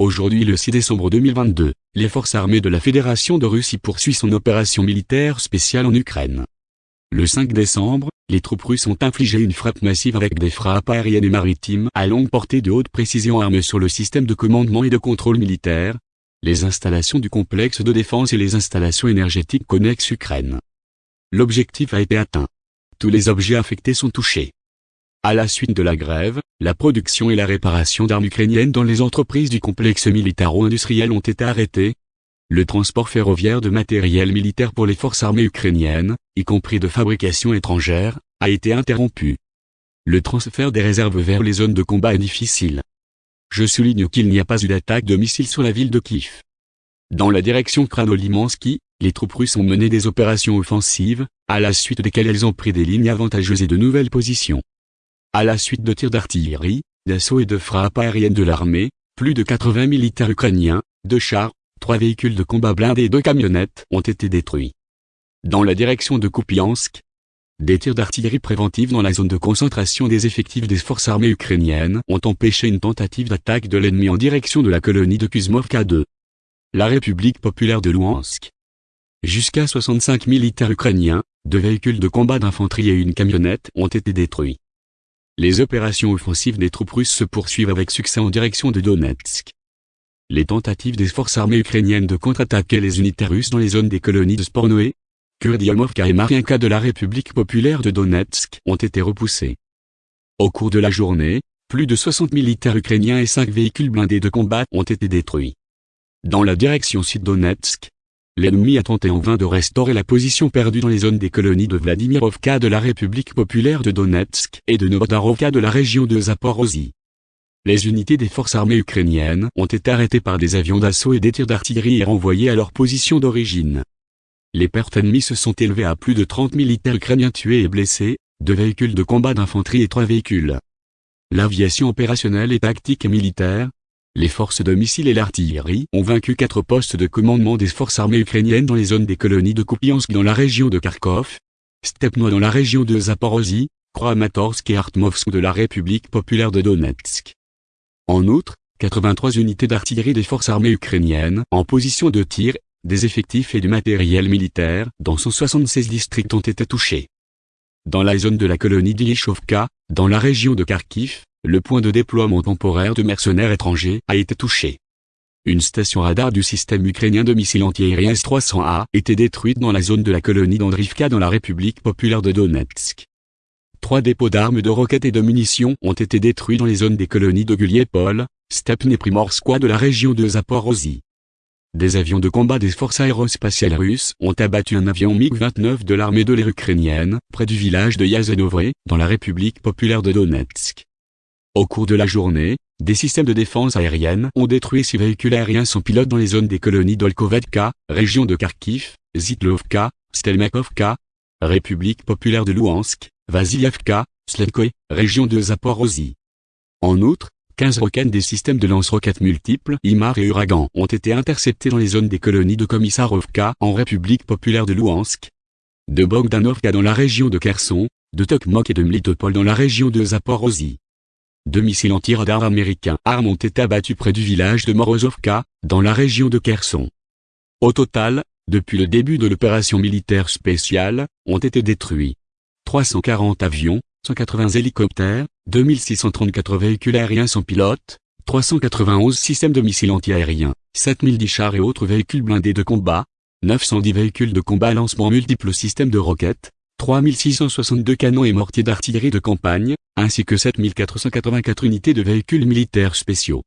Aujourd'hui le 6 décembre 2022, les forces armées de la Fédération de Russie poursuivent son opération militaire spéciale en Ukraine. Le 5 décembre, les troupes russes ont infligé une frappe massive avec des frappes aériennes et maritimes à longue portée de haute précision armées sur le système de commandement et de contrôle militaire, les installations du complexe de défense et les installations énergétiques connexes Ukraine. L'objectif a été atteint. Tous les objets affectés sont touchés. À la suite de la grève, la production et la réparation d'armes ukrainiennes dans les entreprises du complexe militaro-industriel ont été arrêtées. Le transport ferroviaire de matériel militaire pour les forces armées ukrainiennes, y compris de fabrication étrangère, a été interrompu. Le transfert des réserves vers les zones de combat est difficile. Je souligne qu'il n'y a pas eu d'attaque de missiles sur la ville de Kiev. Dans la direction Kranolimansky, les troupes russes ont mené des opérations offensives, à la suite desquelles elles ont pris des lignes avantageuses et de nouvelles positions. À la suite de tirs d'artillerie, d'assauts et de frappes aériennes de l'armée, plus de 80 militaires ukrainiens, deux chars, trois véhicules de combat blindés et deux camionnettes ont été détruits. Dans la direction de Kupiansk, des tirs d'artillerie préventifs dans la zone de concentration des effectifs des forces armées ukrainiennes ont empêché une tentative d'attaque de l'ennemi en direction de la colonie de Kuzmovka 2. La République populaire de Louhansk. Jusqu'à 65 militaires ukrainiens, deux véhicules de combat d'infanterie et une camionnette ont été détruits. Les opérations offensives des troupes russes se poursuivent avec succès en direction de Donetsk. Les tentatives des forces armées ukrainiennes de contre-attaquer les unités russes dans les zones des colonies de Spornoé, Kurdiamovka et Mariinka de la République populaire de Donetsk ont été repoussées. Au cours de la journée, plus de 60 militaires ukrainiens et 5 véhicules blindés de combat ont été détruits. Dans la direction sud-Donetsk, l'ennemi a tenté en vain de restaurer la position perdue dans les zones des colonies de Vladimirovka de la République populaire de Donetsk et de Novodarovka de la région de Zaporozhye. Les unités des forces armées ukrainiennes ont été arrêtées par des avions d'assaut et des tirs d'artillerie et renvoyées à leur position d'origine. Les pertes ennemies se sont élevées à plus de 30 militaires ukrainiens tués et blessés, deux véhicules de combat d'infanterie et trois véhicules. L'aviation opérationnelle et tactique et militaire, les forces de missiles et l'artillerie ont vaincu quatre postes de commandement des forces armées ukrainiennes dans les zones des colonies de Kupiansk dans la région de Kharkov, Stepno dans la région de Zaporozhye, Kramatorsk et Artmovsk de la République populaire de Donetsk. En outre, 83 unités d'artillerie des forces armées ukrainiennes en position de tir, des effectifs et du matériel militaire dans 176 districts ont été touchés. Dans la zone de la colonie d'Ilishovka, dans la région de Kharkiv, le point de déploiement temporaire de mercenaires étrangers a été touché. Une station radar du système ukrainien de missiles antiaériens S-300A était détruite dans la zone de la colonie d'Andrivka dans la République populaire de Donetsk. Trois dépôts d'armes de roquettes et de munitions ont été détruits dans les zones des colonies de Guliepol, Stepne Primorskoye de la région de Zaporozhye. Des avions de combat des forces aérospatiales russes ont abattu un avion MiG-29 de l'armée de l'air ukrainienne, près du village de Yazenovre, dans la République populaire de Donetsk. Au cours de la journée, des systèmes de défense aérienne ont détruit six véhicules aériens sans pilote dans les zones des colonies d'Olkovetka, région de Kharkiv, Zitlovka, Stelmakovka, République populaire de Louhansk, Vasilievka, Sletkoye, région de Zaporozhye. En outre, 15 roquettes des systèmes de lance-roquettes multiples IMAR et Uragan ont été interceptés dans les zones des colonies de Komisarovka en République populaire de Louhansk, de Bogdanovka dans la région de Kherson, de Tokmok et de Mlitopol dans la région de Zaporozhye. Deux missiles anti-radar américains armes ont été abattus près du village de Morozovka, dans la région de Kherson. Au total, depuis le début de l'opération militaire spéciale, ont été détruits 340 avions, 180 hélicoptères, 2634 véhicules aériens sans pilote, 391 systèmes de missiles anti-aériens, 7010 chars et autres véhicules blindés de combat, 910 véhicules de combat à lancement multiples systèmes de roquettes, 3662 canons et mortiers d'artillerie de campagne, ainsi que 7484 unités de véhicules militaires spéciaux.